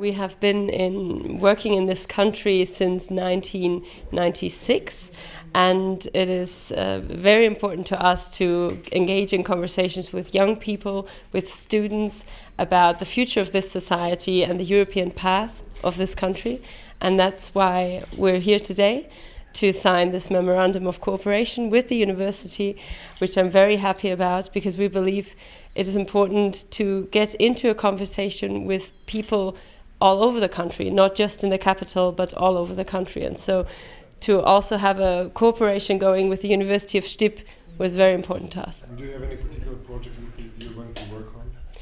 We have been in working in this country since 1996 and it is uh, very important to us to engage in conversations with young people, with students about the future of this society and the European path of this country and that's why we're here today to sign this memorandum of cooperation with the university, which I'm very happy about because we believe it is important to get into a conversation with people all over the country, not just in the capital, but all over the country. And so to also have a cooperation going with the University of Stip was very important to us. And do you have any particular that you're going to work on with the university?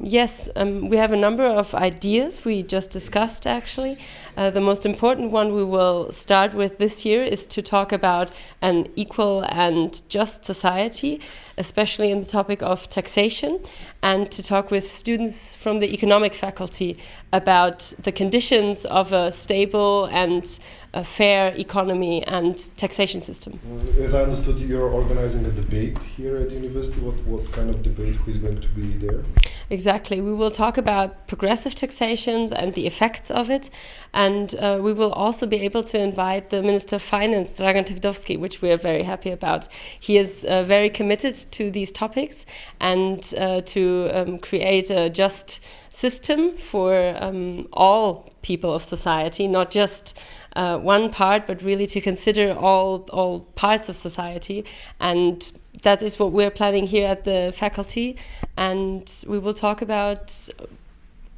Yes, um, we have a number of ideas we just discussed actually. Uh, the most important one we will start with this year is to talk about an equal and just society, especially in the topic of taxation, and to talk with students from the economic faculty about the conditions of a stable and a fair economy and taxation system. As I understood, you're organizing a debate here at the university. What, what kind of debate? Who is going to be there? Exactly. We will talk about progressive taxations and the effects of it. And uh, we will also be able to invite the Minister of Finance, Dragan Tevdovski, which we are very happy about. He is uh, very committed to these topics and uh, to um, create a just system for um, all people of society, not just uh, one part, but really to consider all, all parts of society. And that is what we're planning here at the faculty. And we will talk about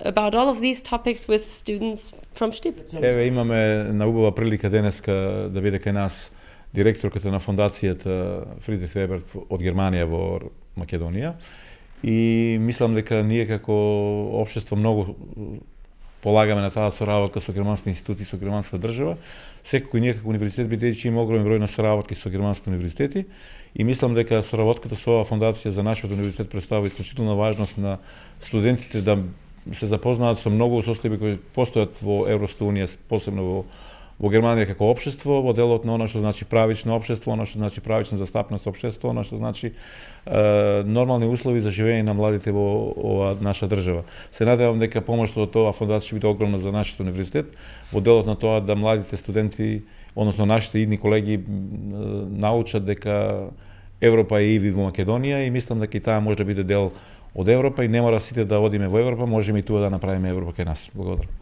about all of these topics with students from Stip. Еве имаме на убава прилика денеска да биде кај нас директорката на фондацијата Фридрих Еберт од Германија во Македонија и мислам дека ние како општество многу полагаме на таа соработка со германски институти со германската држава. Секако и ние како универзитет бидејќи има огромен број на соработки со германски универзитети и мислам дека соработката со оваа фондација за нашиот универзитет представува исклучителна важност на студентите да се запознаат со многу состојби кои постојат во Европската унија, посебно во во Германија како општество, во делот на она што значи правично општество, она што значи правична застапност општество, она што значи е, нормални услови за живење на младите во ова наша држава. Се надевам дека помошта од тоа фондација ќе биде огромна за нашиот универзитет, во делот на тоа да младите студенти, односно нашите идни колеги научат дека Европа е и во Македонија и мислам дека и таа може да биде дел од Европа и не мора сите да одиме во Европа, можеме и туа да направиме Европа кај нас. Благодарам.